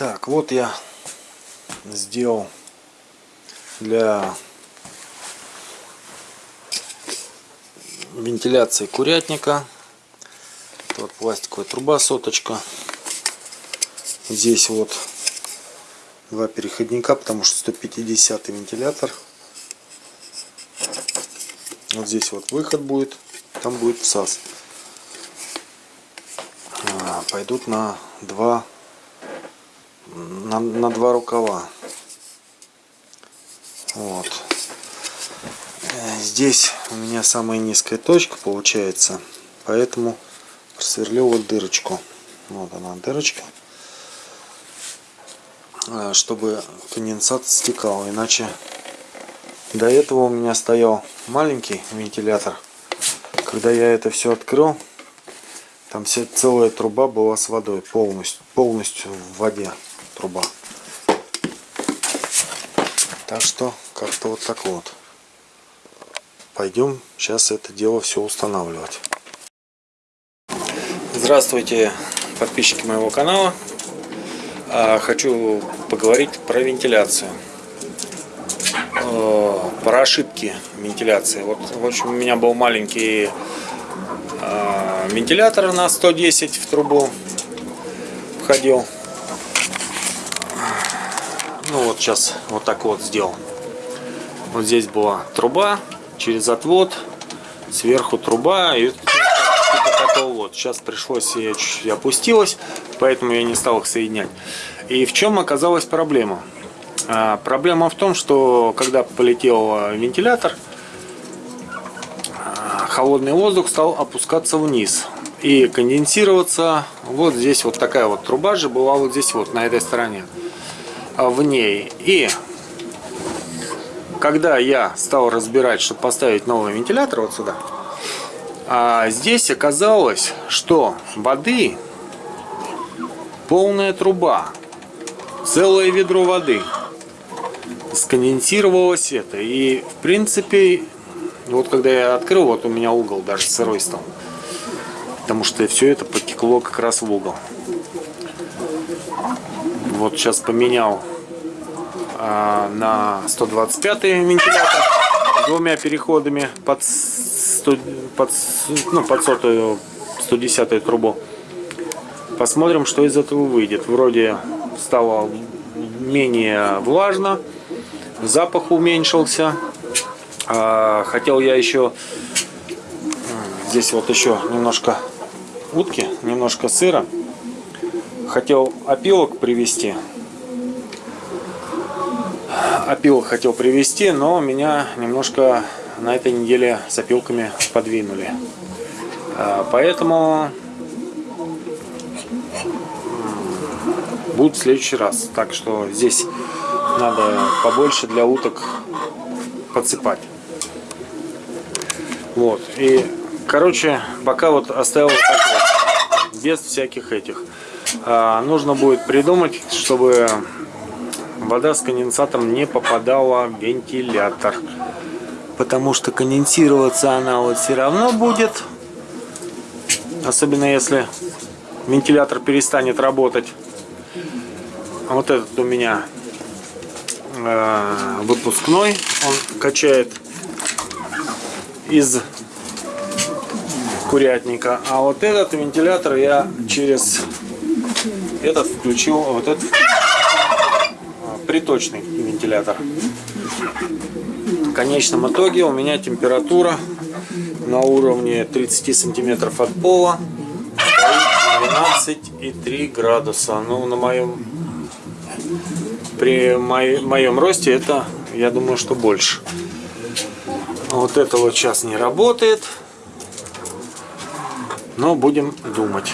Так, вот я сделал для вентиляции курятника. Вот пластиковая труба соточка. Здесь вот два переходника, потому что 150 вентилятор. Вот здесь вот выход будет, там будет всас. А, пойдут на два на, на два рукава. Вот. Э, здесь у меня самая низкая точка получается, поэтому просверлил вот дырочку. Вот она дырочка, э, чтобы конденсат стекал, иначе до этого у меня стоял маленький вентилятор. Когда я это все открыл, там вся целая труба была с водой полностью, полностью в воде труба. Так что как-то вот так вот. Пойдем сейчас это дело все устанавливать. Здравствуйте, подписчики моего канала. А, хочу поговорить про вентиляцию. Про ошибки вентиляции. Вот, в общем, у меня был маленький а, вентилятор на 110 в трубу входил. Ну вот сейчас вот так вот сделал. Вот здесь была труба через отвод, сверху труба и типа вот. Сейчас пришлось, я чуть-чуть опустилась, поэтому я не стал их соединять. И в чем оказалась проблема? А, проблема в том, что когда полетел вентилятор, а, холодный воздух стал опускаться вниз и конденсироваться. Вот здесь вот такая вот труба же была вот здесь вот на этой стороне. А, в ней. И когда я стал разбирать, чтобы поставить новый вентилятор вот сюда, а здесь оказалось, что воды полная труба, целое ведро воды. Сконденсировалось это. И в принципе, вот когда я открыл, вот у меня угол даже сырой стал. Потому что все это потекло как раз в угол. Вот сейчас поменял а, на 125 вентилятор двумя переходами под, 100, под, ну, под сотую 110 трубу. Посмотрим, что из этого выйдет. Вроде стало менее влажно, запах уменьшился. А, хотел я еще здесь вот еще немножко утки, немножко сыра хотел опилок привезти. Опилок хотел привезти, но меня немножко на этой неделе с опилками подвинули. А, поэтому будет в следующий раз. Так что здесь надо побольше для уток подсыпать. Вот. И, короче, пока вот оставил так вот, без всяких этих. А, нужно будет придумать, чтобы вода с конденсатом не попадала в вентилятор. Потому что конденсироваться она вот все равно будет. Особенно если вентилятор перестанет работать. Вот этот у меня э, выпускной. Он качает из курятника. А вот этот вентилятор я через этот включил, вот этот приточный вентилятор. В конечном итоге у меня температура на уровне 30 сантиметров от пола 12,3 градуса. Ну, на моем при моем росте это, я думаю, что больше. Вот это вот сейчас не работает. Но будем думать.